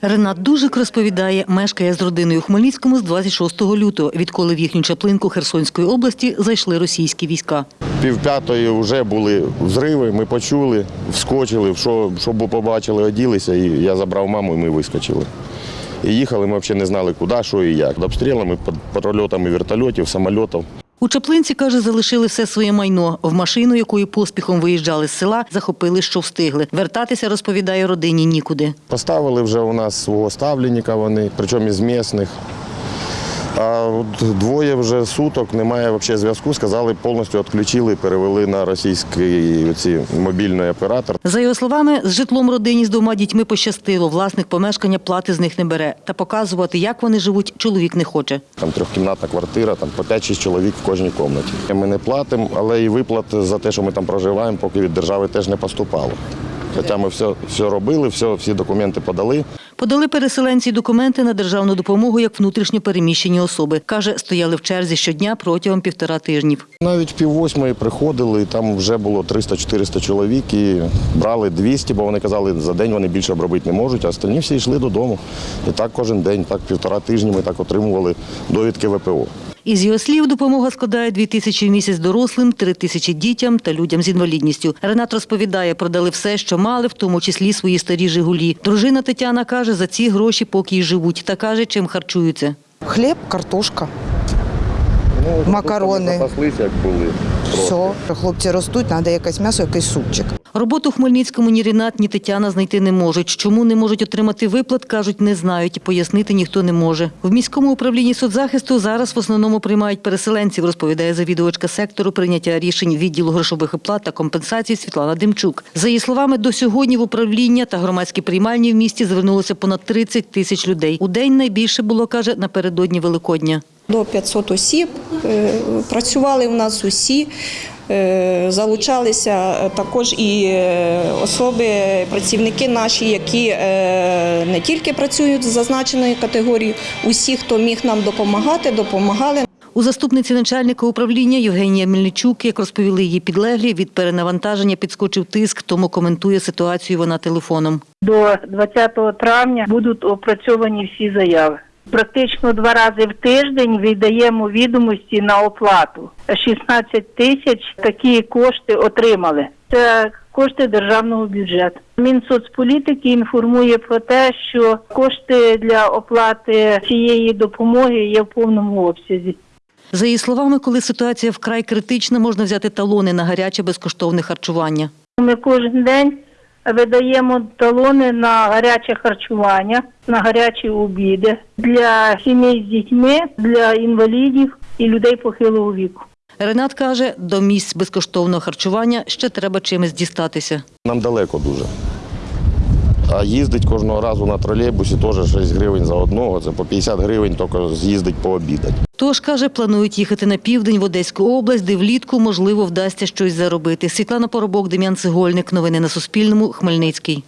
Ренат Дужик розповідає, мешкає з родиною у Хмельницькому з 26 лютого, відколи в їхню чаплинку Херсонської області зайшли російські війська. Пів п'ятої вже були взриви, ми почули, вскочили, що, що побачили, оділися, і я забрав маму, і ми вискочили. І їхали, ми взагалі не знали, куди, що і як. Обстрілами, під прольотами вертольотів, самольотів. У Чаплинці, каже, залишили все своє майно. В машину, якою поспіхом виїжджали з села, захопили, що встигли. Вертатися, розповідає родині, нікуди. Поставили вже у нас свого ставленника вони, причому із місних. А от двоє вже суток немає взагалі зв'язку. Сказали, повністю відключили, перевели на російський оці, мобільний оператор. За його словами, з житлом родині з двома дітьми пощастило. Власник помешкання плати з них не бере. Та показувати, як вони живуть, чоловік не хоче. Там трьохкімнатна квартира, там по 5-6 чоловік в кожній кімнаті. Ми не платимо, але і виплат за те, що ми там проживаємо, поки від держави теж не поступало. Хоча ми все, все робили, все, всі документи подали. Подали переселенці документи на державну допомогу як внутрішньо переміщені особи. Каже, стояли в черзі щодня протягом півтора тижнів. Навіть пів восьмої приходили, там вже було 300-400 чоловік і брали 200, бо вони казали, за день вони більше обробити не можуть, а остальні всі йшли додому. І так кожен день, так півтора тижні ми так отримували довідки ВПО. Із його слів, допомога складає 2 тисячі в місяць дорослим, 3 тисячі дітям та людям з інвалідністю. Ренат розповідає, продали все, що мали, в тому числі свої старі «Жигулі». Дружина Тетяна каже, за ці гроші поки й живуть. Та каже, чим харчуються. Хліб, картошка. Макарони. Запаслися, як були. Все. Хлопці ростуть, треба якесь м'ясо, якийсь супчик. Роботу в Хмельницькому ні Ренат, ні Тетяна знайти не можуть. Чому не можуть отримати виплат, кажуть, не знають пояснити ніхто не може. В міському управлінні соцзахисту зараз в основному приймають переселенців, розповідає завідувачка сектору прийняття рішень відділу грошових оплат та компенсацій Світлана Демчук. За її словами, до сьогодні в управління та громадські приймальні в місті звернулося понад 30 тисяч людей. У день найбільше було, каже, напередодні Великодня. До 500 осіб. Е, Працювали у нас усі. Е, Залучалися також і е, особи, працівники наші, які е, не тільки працюють з зазначеної категорії, усі, хто міг нам допомагати, допомагали. У заступниці начальника управління Євгенія Мельничук, як розповіли її підлеглі, від перенавантаження підскочив тиск, тому коментує ситуацію вона телефоном. До 20 травня будуть опрацьовані всі заяви. Практично два рази в тиждень віддаємо відомості на оплату. 16 тисяч такі кошти отримали. Це кошти державного бюджету. Мінсоцполітики інформує про те, що кошти для оплати цієї допомоги є в повному обсязі. За її словами, коли ситуація вкрай критична, можна взяти талони на гаряче безкоштовне харчування. Ми кожен день видаємо талони на гаряче харчування, на гарячі обіди для сімей з дітьми, для інвалідів і людей похилого віку. Ренат каже, до місць безкоштовного харчування ще треба чимось дістатися. Нам далеко дуже. А їздить кожного разу на тролейбусі теж 6 гривень за одного, це по 50 гривень тільки з'їздить пообідати. Тож, каже, планують їхати на південь в Одеську область, де влітку, можливо, вдасться щось заробити. Світлана Поробок, Дем'ян Цегольник. Новини на Суспільному. Хмельницький.